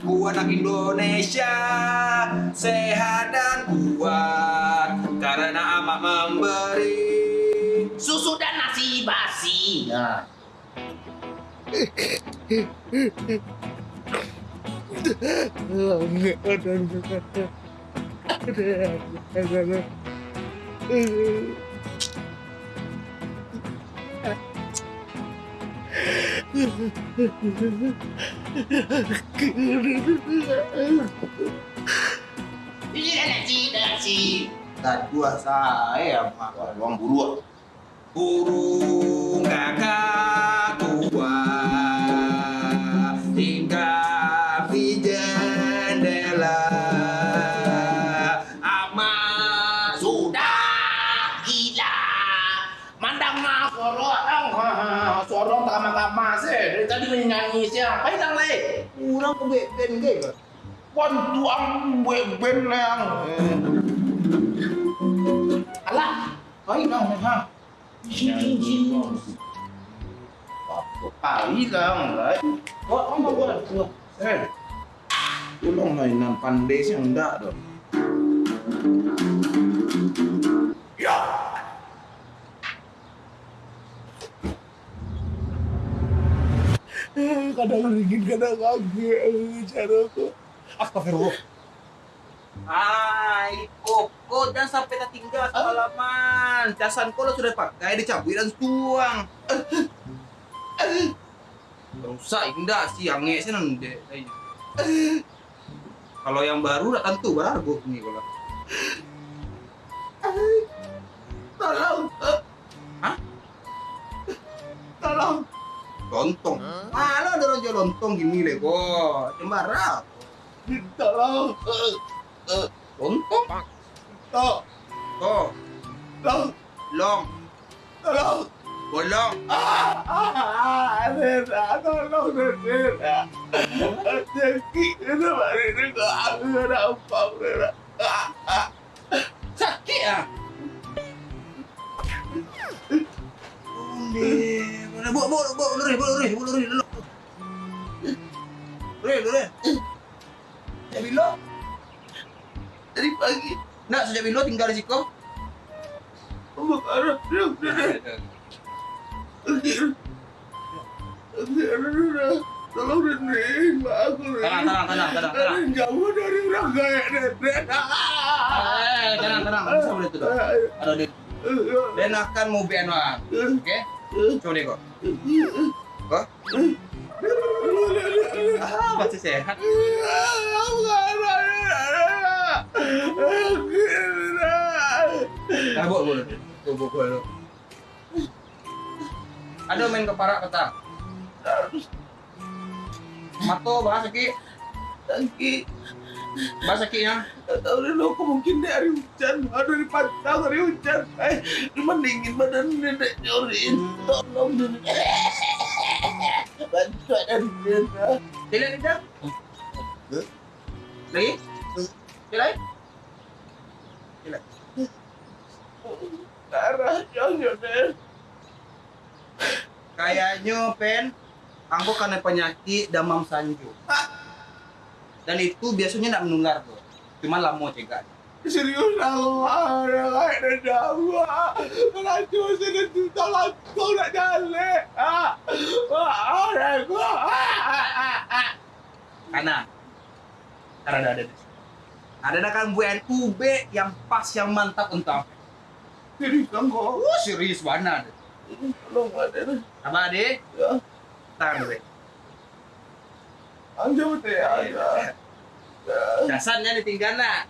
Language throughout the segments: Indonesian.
Ku anak Indonesia sehat dan kuat karena amat memberi. Susu dan nasi basi. Nah. Dan gua saya makan uang buru. Burung kakak tua tinggal di jendela. jadi menyanyi siang paitang le urang ku beben ge kon tuang beben leang ala kai nang ha jin jin jin Pari lang, right? What? Oh my god. Hey. Ulong na inan pandai siyang da doon. Kadang dingin kadang kaget caraku astagfirullah Hai, koko dan sampai tak tinggal semalaman. Casan kau sudah pakai dicabut dan tuang. Rusak indah si yang sih nanti. Kalau yang baru tak tentu berharga nih kalau. tolong Hah? tolong lontong. Malah ada rojo lontong gini lego cembara kita lah. Lontong? To to Lo. long. Lo. bolong. Ah tolong sakit itu hari ini aku sakit ah bu bu bu lurih bu lurih bu lurih dulu lurih lurih ya bilo dari pagi nak sejak bilo tinggal di sikom Omong arah, dia udah deh. Tolong nenek, mbak aku Tenang, tenang, tenang, tenang. tenang. Jauh dari orang kaya nenek. Eh, eh, eh, tenang, tenang, bisa boleh itu dong. Aduh, dan akan mau BN Oke? Coba deh kok. Masih sehat? Tabok boleh. Tabok boleh. Ada main kepara kata. Mato bahas lagi. Lagi bahasa ki nya. Tahu dulu aku mungkin dari hujan, aduh dari pantang dari hujan. Eh, mendingin badan nenek nyorin. Tolong nenek. Bantu ada nenek. Tidak tidak. Lagi? Tidak? Tidak. Darah jangan nenek. Kayaknya pen, aku kena penyakit demam sanju dan itu biasanya tidak menular bro. Cuma lama cegah serius Allah ya lain dan dawa melaju sedang juta langsung nak jalan ah. Ah gua. Karena karena ada ada ada kan kan UB yang pas yang mantap entah. Serius kan kok serius mana ada? Belum ada apa ada ya. Tar Anjum teh ya, aja. Dasarnya ditinggalna.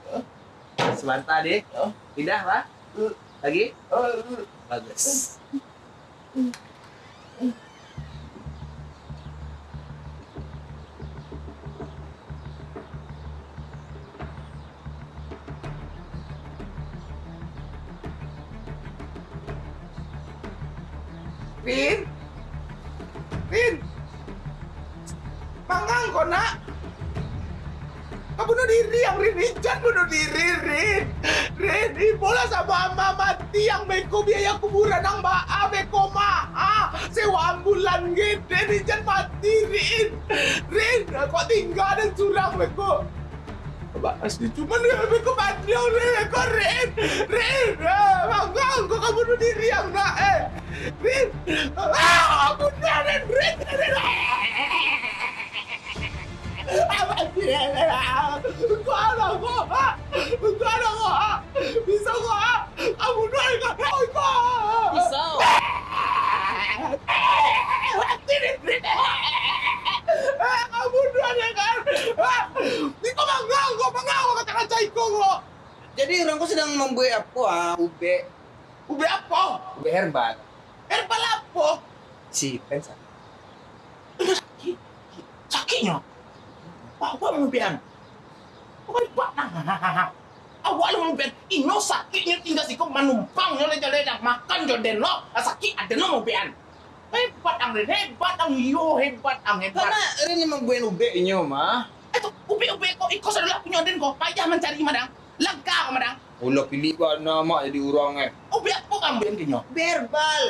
sebentar deh. Oh. Pindah lah. Oh, lagi? Bagus. Pin. Pin. Mangang kau nak. Kau bunuh diri. yang Rin Ican bunuh diri Rin Rin Ibola sama ama mati yang beko biaya kuburan ang maa beko ma ah sewa ambulan Rin Ican mati Rin. Rin kok tinggal dan curang beko? Bahas di cuman ya beko mati yang Rin beko Rin. Rin ah, bangga kok kamu bunuh diri yang nak eh Rin ah aku Rin Rin Rin Jadi orang kau sedang membuat apa? Ube, Ube apa? ube herbal. Herbal apa? Si pensa. Sakit. Sakitnya. Awak mumpian. Awak buat nah. Awak lu mumpian. Ino Ini sakitnya tinggal siku menumpang. nyo le jale makan jo den lo. Sakit ada no mumpian. Hebat ang rin, hebat ang yo, hebat ang hebat. Karena rin naman buen ube inyo ma. Eh, Itu ube-ube kok. ikaw eh, sa lulap punya din ko. Payah mencari madang. Langka kok madang. Ulo pilih ko nama jadi orang eh. Ube apa kamu kan yang kinyo? Verbal.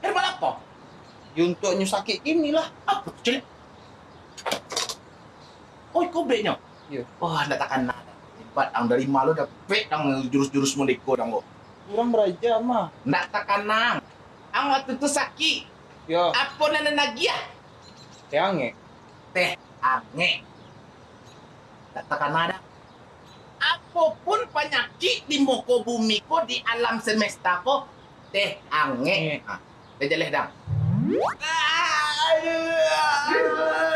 Berbal apa? Untuknya sakit inilah. Apa? Jelek oh kau B nya yeah. wah oh, ndak takan nada hebat ang dari malu dah B dang jurus-jurus mendeko dang kau. kurang beraja mah ndak takan nang. Ang waktu itu saki. Yo apa nana nagia ah? teh ange teh ange ndak takan nada apa pun penyakit di muka bumi ko di alam semesta ko teh ange ah, Dia jeleh dang Aduh.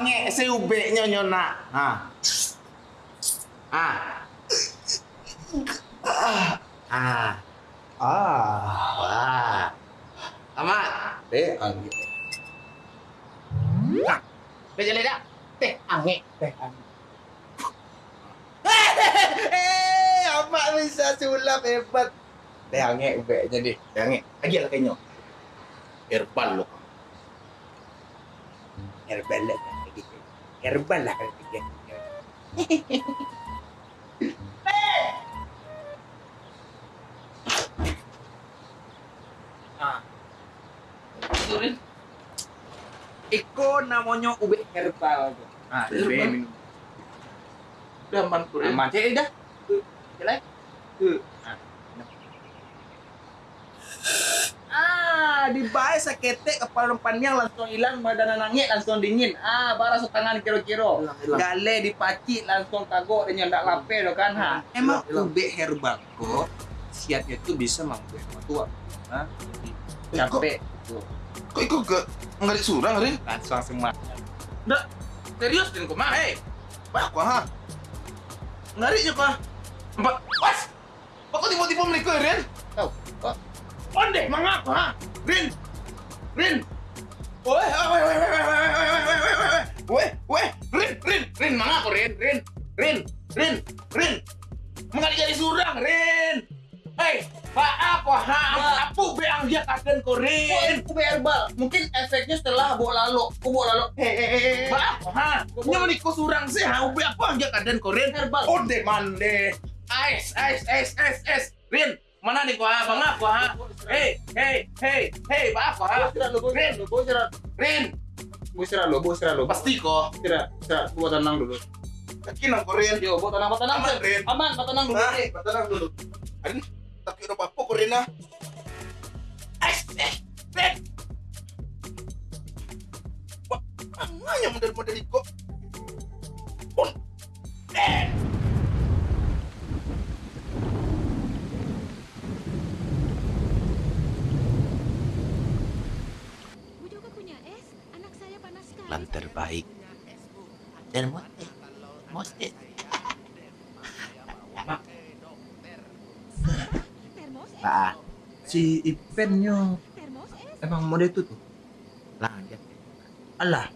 wangi CUB nya nyona ah ah ah ah. Ah ama. Teh ange nah teh jadi dah teh angi. Teh angi. Eh ama bisa sulap hebat. Teh ange ube jadi teh ange lagi lah kayaknya irpan lo Irfan Herbal lah kan gitu. Ah. Surin. Iko namanya ube herbal. Ah, ube Herbal? minum. Udah aman ko rin. Aman cek dah. Jelek. di bae sakete kepala panjang langsung hilang badan nangit langsung dingin. Ah bara tangan kiro-kiro. Gale dipacit langsung kagok dan ndak lape lo kan ha. Emang ube herbako siatnya itu bisa mampu tua. tapi eh, capek. Kok ikut ke ngarit surang ngeri? Langsung semua Ndak serius din kumah hei. Wah, kuah. Ngeri ya, ko Empat. pas Kok tiba-tiba mereka, Ren? Onde mangako ha. Rin. Rin. Weh, weh, weh, weh, weh, weh, weh, weh, weh. Weh, weh, Rin, Rin, Rin, mangako Rin, Rin, Rin, Rin, Rin. Mengali-gali surang, Rin. Hei, Pak apa ha? Apa be ang dia kaden ko Rin? ube herbal. Mungkin efeknya setelah bawa lalu. Ku bawa lalu. Hehehe. Apa ha? Nya meniko surang sih ha? Ube apa ang dia kaden ko Rin? Herbal. Onde mande. Ais, ais, ais, ais, ais. Rin, mana nih ko ha? Bang ha? Hei, hei, hei, hei, apa? Rin, Rin, gue istirahat lo, gue istirahat lo. Pasti kok. hei, hei, hei, tenang dulu. hei, hei, hei, hei, hei, tenang, tenang. Aman, hei, hei, tenang dulu. hei, tenang dulu. hei, tapi udah hei, kok hei, hei, hei, hei, hei, hei, hei, hei, hei, kok? hei, Rin. Terbaik dan mote. Mote. Nah, si Ipennya emang mode itu tuh. Lah, dia. Alah,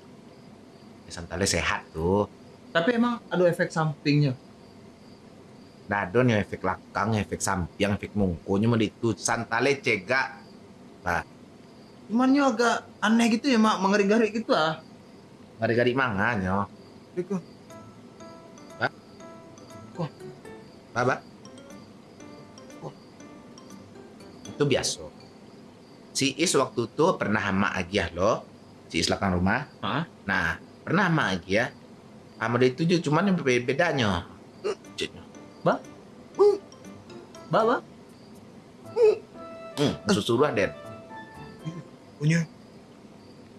Ya, Santale sehat tuh. tapi emang ada efek sampingnya. Dadon yang efek lakang, efek samping, efek mungkunya mau itu santale cegak. Cuman yo agak aneh gitu ya, Mak, mengeri-ngeri gitu ah. Gari-gari manganyo. Gitu. Baba. Itu biasa. Si Is waktu itu pernah sama Agiah loh. Si Is belakang rumah. Nah, pernah sama Agiah. Sama dia itu juga, cuman yang beda- bedanya. Bawa. Hmm, susuruh Den. Punya.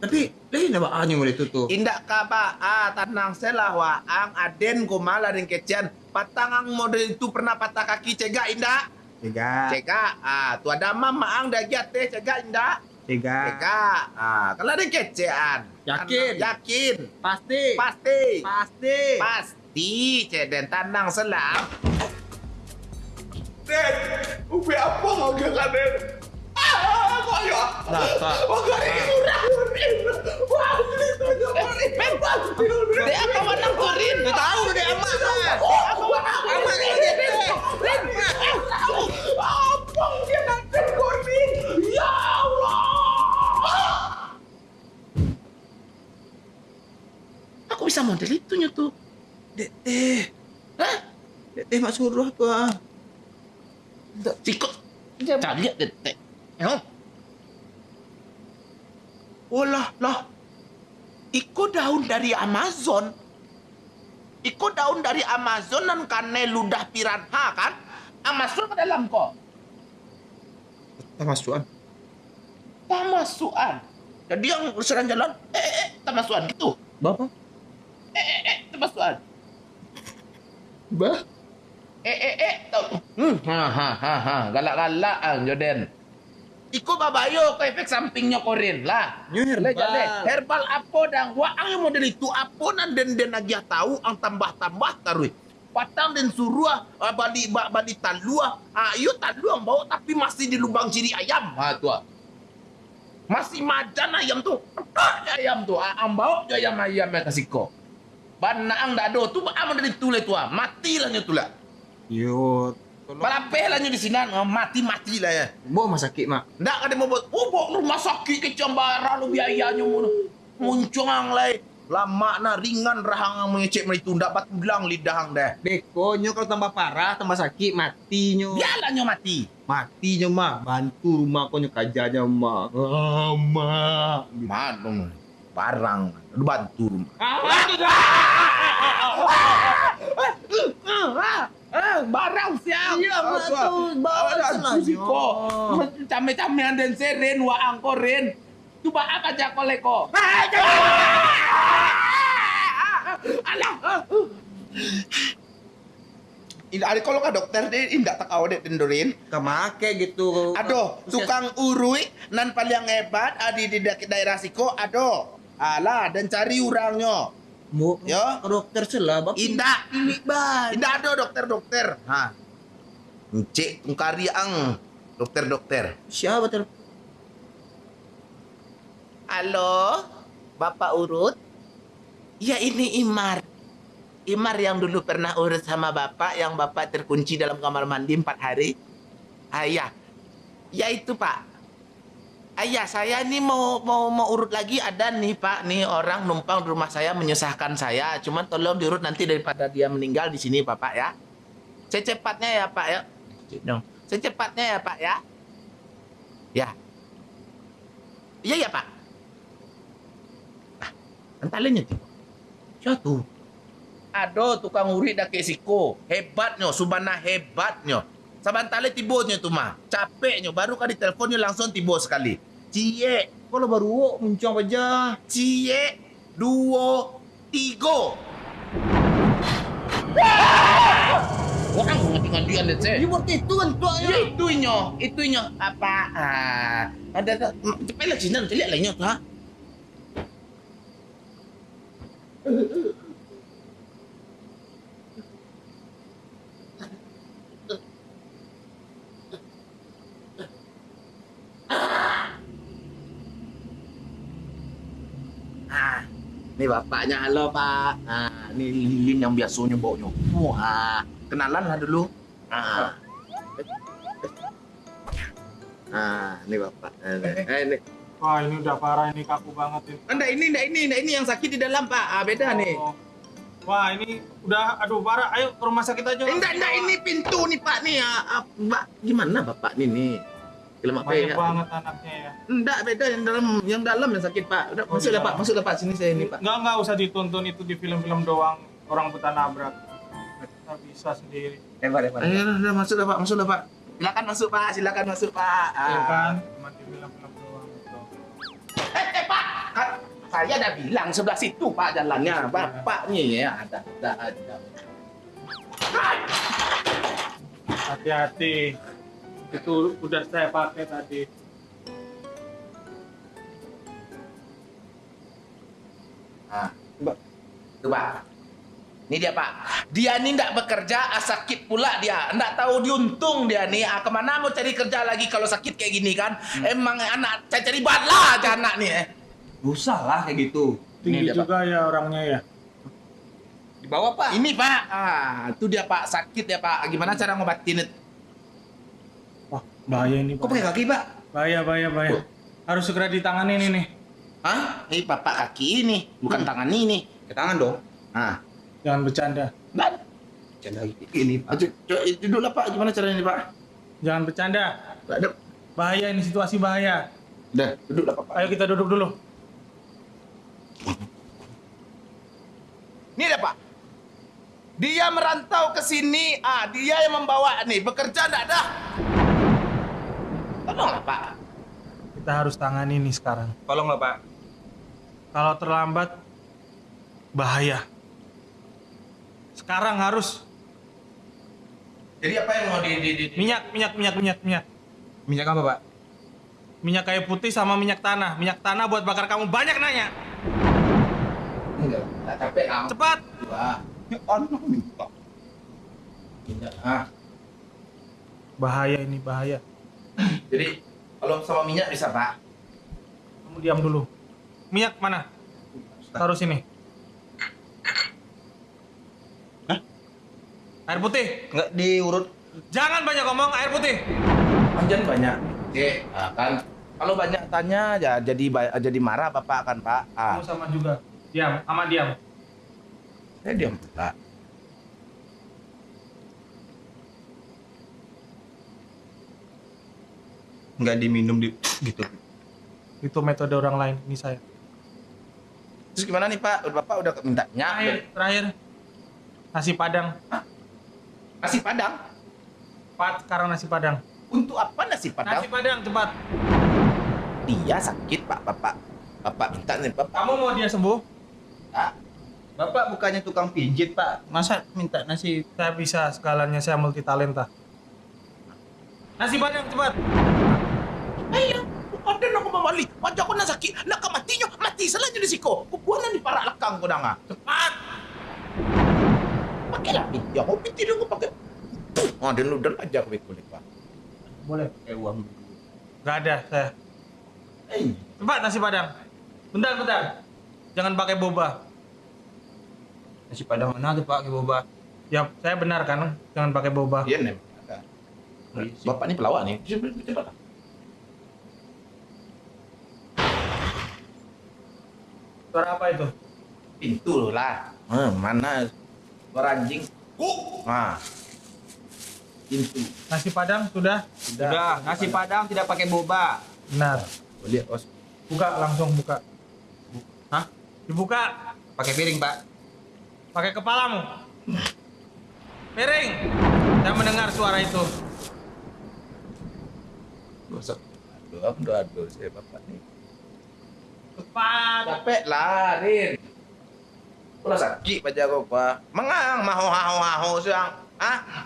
Tapi lain apa hanya mode itu tuh. Indak kaba ah tanang selah waang aden ko malah den kecian patangang model itu pernah patah kaki cegak indak Tiga. cegak ah tu ada mama ang dah teh cegak indak Tiga. cegak ah kalau den kecean Yakin? yakin Pasti. pasti Pasti. pasti ceden tanang selah Den, ubi apa kau gak Ah, kok ya? Lah, Pak. Wah, gak ini murah, Den. Wah, beli tuh Ben, Dek apa korin Nggak tahu deh amat. Apa. Apa dia nanti? Ya Allah. aku bisa model itu tuh Dek teh. Hah? Dek teh mak suruh tuh ah. sikut cari lihat detek Yo. Oh lah. Iko daun dari Amazon. Iko daun dari Amazon dan kane ludah piranha kan? Amazon ke dalam kok. Tamasuan. Tamasuan. Jadi yang serang jalan, eh, eh, eh, tamasuan gitu. Bapak? Eh, eh, eh, tamasuan. Bah? Eh, eh, eh. tau- Hmm, ha, ha, ha, ha. Galak-galak ang Joden. Iko babayo ke efek sampingnya korin lah. Le jale, herbal apa dan wa ang model itu apa nan den den aja tahu ang tambah-tambah tarui. Patang den suruh ah, bali ba, bali talua. Ah, iyo talua bau tapi masih di lubang ciri ayam. Ha ah. Masih madan ayam tu. Ayam tu. Ah, ang bau je ayam ayam kasih ko. Bana ang dado tu ba model itu le tu. ah. Mati lah nyo tu lah. Yo. Balapeh lah di sini. ah, Mati-mati lah ya. Bawa mas sakit mak. Ndak ada mau buat, oh ke rumah sakit ke Cambara lu biayanya mu. Muncung lai. Lama na ringan rahang ang mengecek meritu ndak bat bilang lidahang deh. Beko nyo kalau tambah parah, tambah sakit, mati nyo. Biarlah nyo mati. Mati nyo mah. Bantu rumah ko nyo kajanya mah. Ah, mak. Manung barang lu bantu barang siap. Iya, bawa sana, Siko. Came-camean dan seren wa angkoren. Tu ba apa aja koleko? Alah. Indah ada kalau ka dokter deh indah tak awet tendorin. Kemake gitu. Aduh, tukang urui nan paling hebat adi di da- daerah Siko ado. Alah dan cari orangnya. Mau Yo. ke dokter selah. Bapak. Indah, Ini ban. indah ada dokter-dokter. Ha. Encik tungkari ang dokter-dokter. Siapa telepon? Halo, Bapak Urut? Ya ini Imar. Imar yang dulu pernah urut sama Bapak, yang Bapak terkunci dalam kamar mandi empat hari. Ayah, ya itu Pak. Ayah, saya nih mau mau mau urut lagi ada nih Pak, nih orang numpang di rumah saya menyusahkan saya. Cuman tolong diurut nanti daripada dia meninggal di sini Bapak ya. Secepatnya ya Pak ya. Dong. Secepatnya ya Pak ya. Ya. Iya ya Pak. Antalanya tuh. Satu. Ado tukang uri ke siko. Hebatnya, subana hebatnya. Sabantale tibonya tu mah. Capeknya baru kali teleponnya langsung tibo sekali. Cie, Kalau baru wok muncung aja. cie, duo, tigo. Orang dengan dia deh, saya. Ini buat itu kan tuanya. Ya itunya, itunya apa? Ah, ada cepat lah Cina, lihat lainnya tuh. ha? Nih bapaknya, halo pak. Nah, ini lilin yang biasanya baunya. Wah, kenalan lah dulu. Ah. Ah, ini bapak. Eh, ini. Wah ini udah parah ini kaku banget ini. Enggak ini, enggak ini, enggak ini yang sakit di dalam pak. Ah, beda nih. Oh. Wah ini udah aduh parah. Ayo ke rumah sakit aja. Enggak, enggak ini pintu nih pak nih. Ah, ah, gimana bapak nih nih? Film apa Banyak ya? banget anaknya ya. Enggak, beda yang dalam yang dalam yang sakit pak. Udah Oh, masuk di lah pak, dalam. masuk lah pak sini saya ini pak. Enggak enggak usah ditonton itu di film-film doang orang buta nabrak. Kita bisa sendiri. Lebar, lebar. Ayo, udah masuk lah pak, masuk lah pak. Silakan masuk pak, silakan masuk pak. Ah. Ya kan? Cuma di film-film doang. Eh, eh pak, kan saya udah bilang sebelah situ pak jalannya. Bapak nih ya ada, ada, ada. Hati-hati. Itu udah saya pakai tadi. Ah, Tuh pak. Ini dia pak. Dia ini ndak bekerja, ah, sakit pula dia. Ndak tahu diuntung dia nih. Ah, ke mana mau cari kerja lagi kalau sakit kayak gini kan? Emang anak saya cari bala aja anak nih. Eh. Usah lah kayak gitu. Tinggi dia, juga ya orangnya ya. Di bawah, Pak. Ini pak. Ah, itu dia pak sakit ya pak. Gimana cara ngobatin bahaya ini. Kok pakai kaki, Pak? bahaya, bahaya. bahaya. Harus segera ditangani ini nih. Hah? Ini bapak kaki ini, bukan Hmm. tangan ini. Ke tangan dong. Ah, Jangan bercanda. dan Jangan ini, Pak. Aduh, coba duduk lah pak. Gimana caranya ini pak? Jangan bercanda. Bahaya ini situasi bahaya. Udah, duduk lah pak. Ayo kita duduk dulu. Ini ada pak. Dia merantau ke sini. Ah, dia yang membawa nih. Bekerja enggak ada. Tolonglah pak. Kita harus tangani ini sekarang. Tolonglah, Pak. Kalau terlambat, bahaya. Sekarang harus Jadi apa yang mau di, di, di, di- minyak, minyak, minyak, minyak, minyak. Minyak apa, Pak? Minyak kayu putih sama minyak tanah. Minyak tanah buat bakar kamu banyak nanya. Enggak, enggak capek ah. Cepat. Wah, Ya, anak minta. tidak. Ah, Bahaya ini, bahaya. jadi kalau sama minyak bisa pak. Kamu diam dulu. Minyak mana? Taruh sini. Hah? Air putih. Enggak diurut. Jangan banyak ngomong, air putih. Panjang banyak. Oke, ah, kan. Kalau banyak tanya ya jadi jadi marah bapak kan pak. Ah, Kamu sama juga. Diam, aman diam. saya diam pula. Enggak diminum di gitu. Itu metode orang lain, ini saya. Terus gimana nih pak? Bapak udah minta Terakhir, minyak. terakhir. Nasi padang. Nasi padang. Pat, sekarang nasi padang. Untuk apa nasi padang? Nasi padang, cepat. Dia sakit pak, bapak. Bapak minta nih bapak. Kamu mau dia sembuh? Ah, Bapak bukannya tukang pijit, Pak. Masa minta nasi Saya bisa, segalanya saya multi talenta. Nasi padang, cepat. Ayo, ada nak mamali. Wajah ko na sakit. Nak mati nyo. Mati salahnya di siko. Kukuha na ni para lakang ko na nga. Cepat! Pakai lah pinti ako. Pinti dong ko pakai. Oh, dan lu dan aja ko kulit pak. Boleh. eh uang. Gak ada, saya. Eh, Cepat nasi padang. Bentar, bentar. Jangan pakai boba. Nasi padang mana tuh, Pak? Ke boba. Ya, saya benar kan? Jangan pakai boba. iya nih. Bapak ini pelawak nih. Coba, coba Suara apa itu? Pintu lah. Hmm, mana? Suara anjing. Nah. Pintu. Nasi padang sudah? Sudah, nasi padang tidak pakai boba. Benar. Oh, lihat, os. Buka langsung buka. Hah? Dibuka. Pakai piring, Pak. Pakai kepalamu. Piring. Saya mendengar suara itu. Gosok. Aduh, aduh, aduh, saya bapak nih. Cepat. Capek lah, Rin. Ulah sakit baca kau pa. Mengang maho haho haho siang. Ah,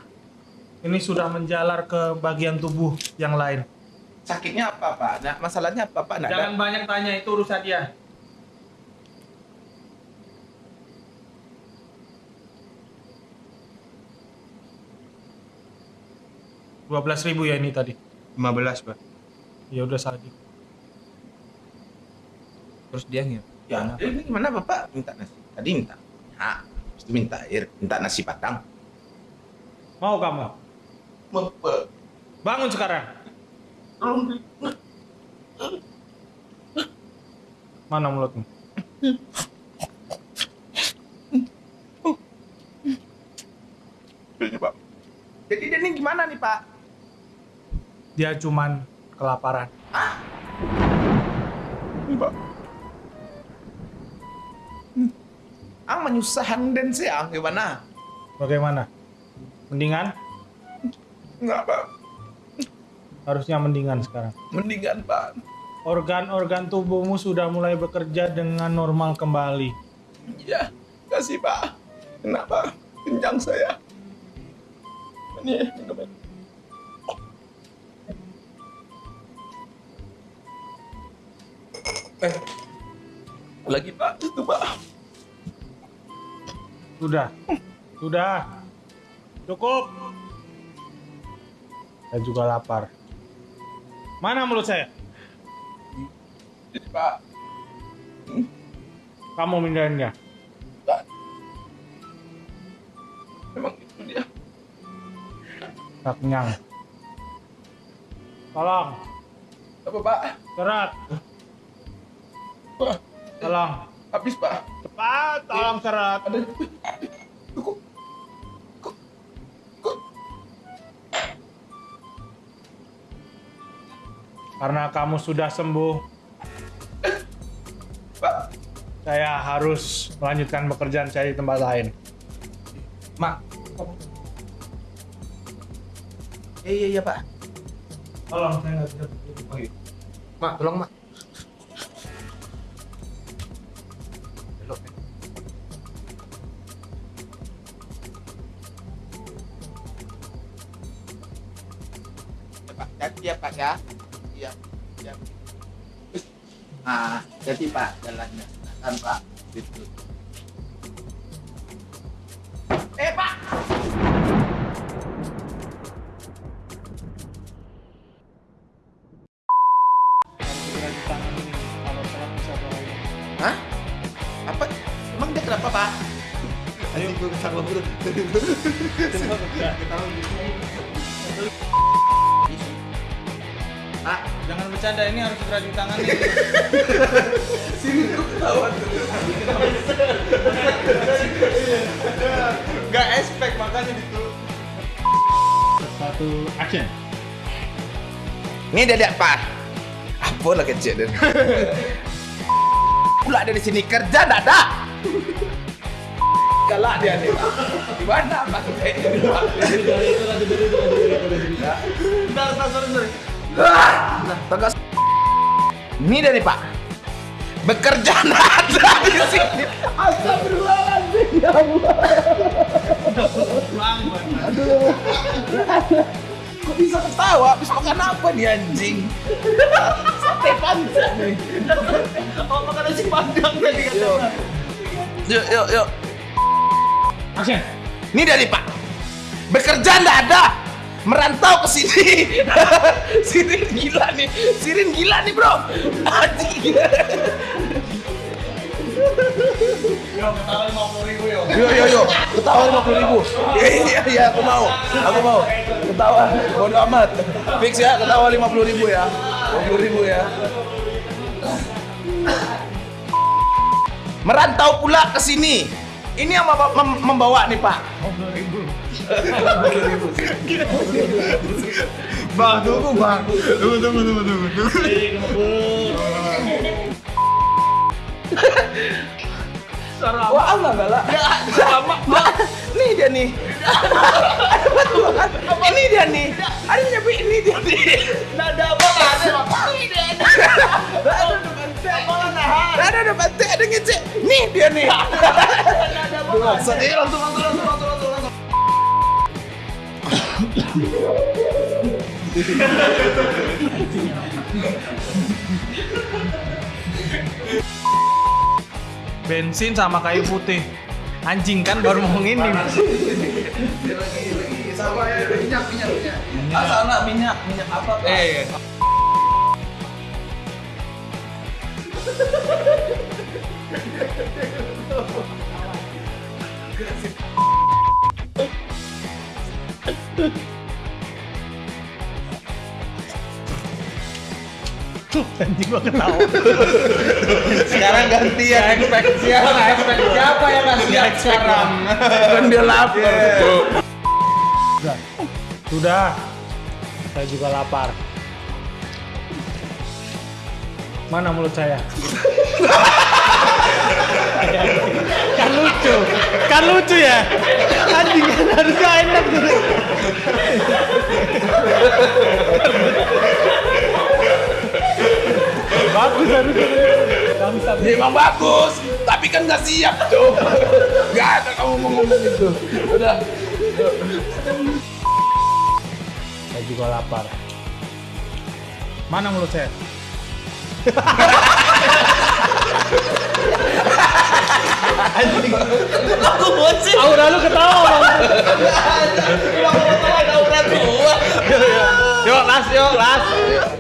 Ini sudah menjalar ke bagian tubuh yang lain. sakitnya apa, Pak? Nah, masalahnya apa, Pak? Nah, Jangan banyak tanya, itu urusan dia. Dua belas ribu ya ini tadi. 15, Pak. Ya udah saja. Terus dia nggak? Ya, ini gimana Bapak minta nasi? Tadi minta. Ha, itu minta air, minta nasi padang. Mau kamu? Bapak, Bangun sekarang. Mana mulutmu? Jadi dia ini gimana nih Pak? Dia cuman kelaparan. Ini Pak. Ang menyusahkan den saya gimana? Bagaimana? Mendingan? Enggak Pak, Harusnya mendingan sekarang. mendingan Pak. Organ-organ tubuhmu sudah mulai bekerja dengan normal kembali. Iya, kasih Pak. Kenapa? Kencang saya. Ini minum ya. Eh, lagi Pak, itu Pak. Sudah. Sudah. Cukup. Saya juga lapar. Mana mulut saya? Pak, Kamu mindahinnya. Pak. Memang itu dia. Tak kenyang. Tolong. Apa Pak? Serat. Pak, Tolong. habis Pak. Cepat. Tolong. Kok, kok, Karena kamu sudah sembuh, Pak. saya harus melanjutkan pekerjaan saya di tempat lain. Mak. Iya, iya, iya Pak. Tolong, saya nggak bisa begitu. Iya. Mak, tolong Mak. Ya ya. Iya. Iya. Ah, jadi Pak jalannya. Kan Pak. Gitu. Eh Pak. Hah? Apa? Emang dia kenapa Pak? Ayo gue ketawa bro. Bercanda, ini harus segera ditangani. sini tuh ketawa tuh. Gak expect, makanya itu. Satu, action. Ini dia Pak. Apa lah kecil dan. Pula ada di sini kerja ada. Galak dia nih. Di mana Pak? Bentar, bentar, sorry, sorry. Ah, tegas. Ini dia nih Pak. Bekerja nggak ada di sini. Astagfirullahaladzim ya Allah. Kok bisa ketawa? Habis makan apa nih anjing? Sate panjang nih. Oh, makan nasi padang tadi Yuk, yuk, yuk. yuk. Action. Ini dari Pak. Bekerja nggak ada. Merantau ke sini. Sirin gila nih. Sirin gila nih, Bro. Anjing. Yo, ketawa 50 ribu yo. Yo yo yo, ketawa lima puluh ribu. Iya iya, aku mau, aku mau. Ketawa, bodo amat. Fix ya, ketawa lima puluh ribu ya. Lima puluh ribu ya. Merantau pula ke sini. Ini yang mem- mem- membawa nih Pak. Bang, tunggu bang. Tunggu, tunggu, tunggu, tunggu. tunggu. Wah, Allah galak. Sama, Nih dia nih. ini dia nih. Ada nyepi ini dia nih. Nada apa ada apa? Ini dia. Ada ada bante, ada ngecek. Nih dia nih. Sedih langsung langsung langsung langsung langsung langsung. Bensin sama kayu putih. Anjing kan baru mau ini. lagi lagi sama ya minyak minyak minyak. Ah sana minyak minyak apa? Eh, Anjing gua ketawa. Sekarang gantian. Expect siapa? Expect siapa yang siap sekarang? Kan dia lapar. Sudah. Sudah. Saya juga lapar. Mana mulut saya? kan lucu. Kan lucu ya? Anjing kan harusnya enak tuh. Bagus harusnya. Memang bagus, tapi kan nggak siap tuh. Gak ada kamu mau ngomong itu. Udah. Saya juga lapar. Mana mulut saya? Aku bocil. Aura lu ketawa bang. Aura tua. Yuk las, yuk las.